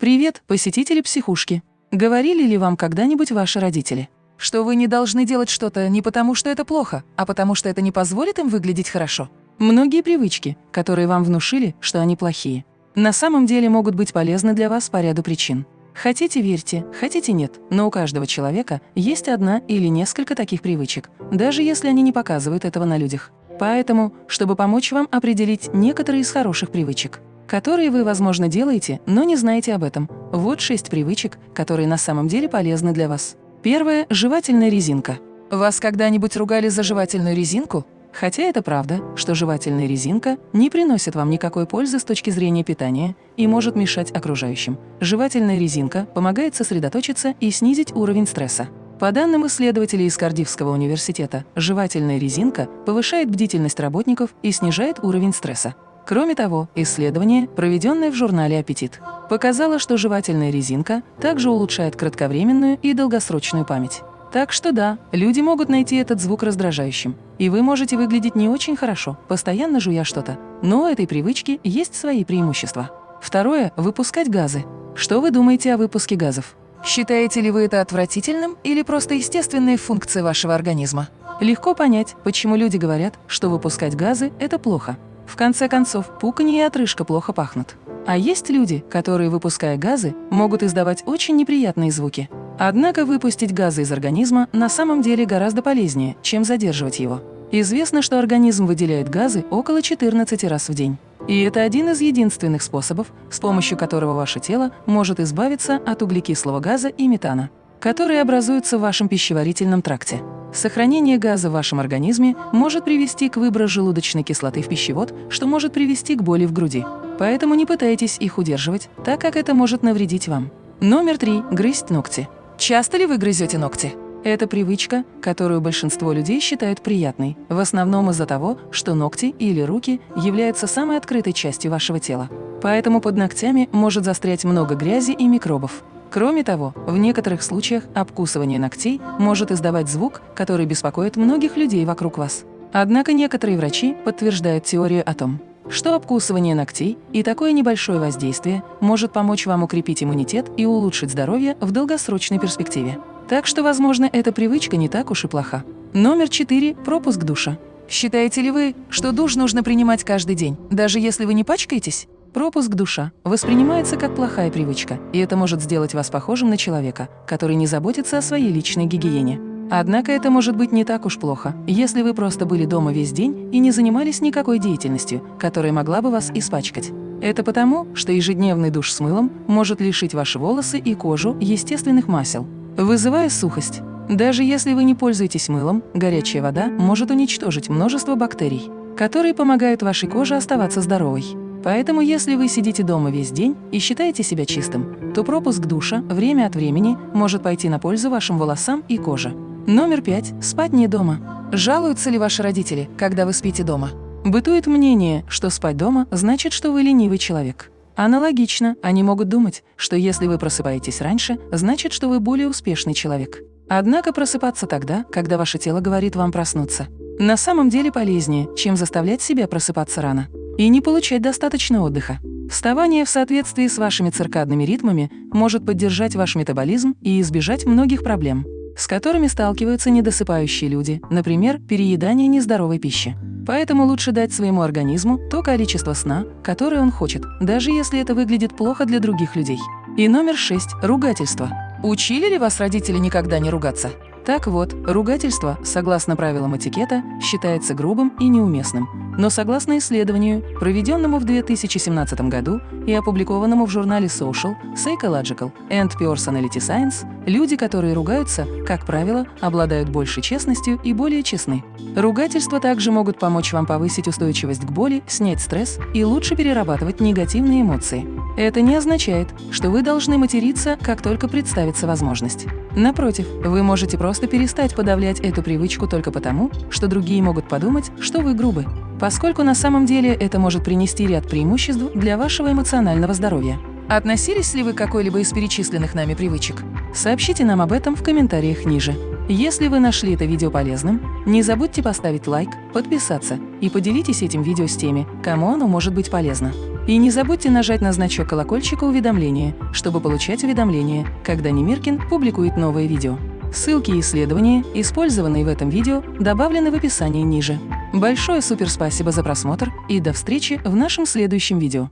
Привет, посетители психушки. Говорили ли вам когда-нибудь ваши родители, что вы не должны делать что-то не потому, что это плохо, а потому что это не позволит им выглядеть хорошо? Многие привычки, которые вам внушили, что они плохие, на самом деле могут быть полезны для вас по ряду причин. Хотите – верьте, хотите – нет, но у каждого человека есть одна или несколько таких привычек, даже если они не показывают этого на людях. Поэтому, чтобы помочь вам определить некоторые из хороших привычек, которые вы, возможно, делаете, но не знаете об этом. Вот шесть привычек, которые на самом деле полезны для вас. Первое – жевательная резинка. Вас когда-нибудь ругали за жевательную резинку? Хотя это правда, что жевательная резинка не приносит вам никакой пользы с точки зрения питания и может мешать окружающим. Жевательная резинка помогает сосредоточиться и снизить уровень стресса. По данным исследователей из Кардивского университета, жевательная резинка повышает бдительность работников и снижает уровень стресса. Кроме того, исследование, проведенное в журнале «Аппетит», показало, что жевательная резинка также улучшает кратковременную и долгосрочную память. Так что да, люди могут найти этот звук раздражающим, и вы можете выглядеть не очень хорошо, постоянно жуя что-то. Но у этой привычки есть свои преимущества. Второе – выпускать газы. Что вы думаете о выпуске газов? Считаете ли вы это отвратительным или просто естественные функции вашего организма? Легко понять, почему люди говорят, что выпускать газы – это плохо. В конце концов, пуканье и отрыжка плохо пахнут. А есть люди, которые, выпуская газы, могут издавать очень неприятные звуки. Однако выпустить газы из организма на самом деле гораздо полезнее, чем задерживать его. Известно, что организм выделяет газы около 14 раз в день. И это один из единственных способов, с помощью которого ваше тело может избавиться от углекислого газа и метана, которые образуются в вашем пищеварительном тракте. Сохранение газа в вашем организме может привести к выбору желудочной кислоты в пищевод, что может привести к боли в груди. Поэтому не пытайтесь их удерживать, так как это может навредить вам. Номер три. Грызть ногти. Часто ли вы грызете ногти? Это привычка, которую большинство людей считают приятной, в основном из-за того, что ногти или руки являются самой открытой частью вашего тела. Поэтому под ногтями может застрять много грязи и микробов. Кроме того, в некоторых случаях обкусывание ногтей может издавать звук, который беспокоит многих людей вокруг вас. Однако некоторые врачи подтверждают теорию о том, что обкусывание ногтей и такое небольшое воздействие может помочь вам укрепить иммунитет и улучшить здоровье в долгосрочной перспективе. Так что, возможно, эта привычка не так уж и плоха. Номер 4. Пропуск душа. Считаете ли вы, что душ нужно принимать каждый день, даже если вы не пачкаетесь? Пропуск душа воспринимается как плохая привычка, и это может сделать вас похожим на человека, который не заботится о своей личной гигиене. Однако это может быть не так уж плохо, если вы просто были дома весь день и не занимались никакой деятельностью, которая могла бы вас испачкать. Это потому, что ежедневный душ с мылом может лишить ваши волосы и кожу естественных масел, вызывая сухость. Даже если вы не пользуетесь мылом, горячая вода может уничтожить множество бактерий, которые помогают вашей коже оставаться здоровой. Поэтому, если вы сидите дома весь день и считаете себя чистым, то пропуск душа время от времени может пойти на пользу вашим волосам и коже. Номер пять. Спать не дома. Жалуются ли ваши родители, когда вы спите дома? Бытует мнение, что спать дома значит, что вы ленивый человек. Аналогично, они могут думать, что если вы просыпаетесь раньше, значит, что вы более успешный человек. Однако просыпаться тогда, когда ваше тело говорит вам проснуться, на самом деле полезнее, чем заставлять себя просыпаться рано и не получать достаточно отдыха. Вставание в соответствии с вашими циркадными ритмами может поддержать ваш метаболизм и избежать многих проблем, с которыми сталкиваются недосыпающие люди, например, переедание нездоровой пищи. Поэтому лучше дать своему организму то количество сна, которое он хочет, даже если это выглядит плохо для других людей. И номер шесть – ругательство. Учили ли вас родители никогда не ругаться? Так вот, ругательство, согласно правилам этикета, считается грубым и неуместным. Но согласно исследованию, проведенному в 2017 году и опубликованному в журнале Social, Psychological and Personality Science, люди, которые ругаются, как правило, обладают большей честностью и более честны. Ругательства также могут помочь вам повысить устойчивость к боли, снять стресс и лучше перерабатывать негативные эмоции. Это не означает, что вы должны материться, как только представится возможность. Напротив, вы можете просто перестать подавлять эту привычку только потому, что другие могут подумать, что вы грубы, поскольку на самом деле это может принести ряд преимуществ для вашего эмоционального здоровья. Относились ли вы к какой-либо из перечисленных нами привычек? Сообщите нам об этом в комментариях ниже. Если вы нашли это видео полезным, не забудьте поставить лайк, подписаться и поделитесь этим видео с теми, кому оно может быть полезно. И не забудьте нажать на значок колокольчика уведомления, чтобы получать уведомления, когда Немиркин публикует новые видео. Ссылки и исследования, использованные в этом видео, добавлены в описании ниже. Большое суперспасибо за просмотр и до встречи в нашем следующем видео.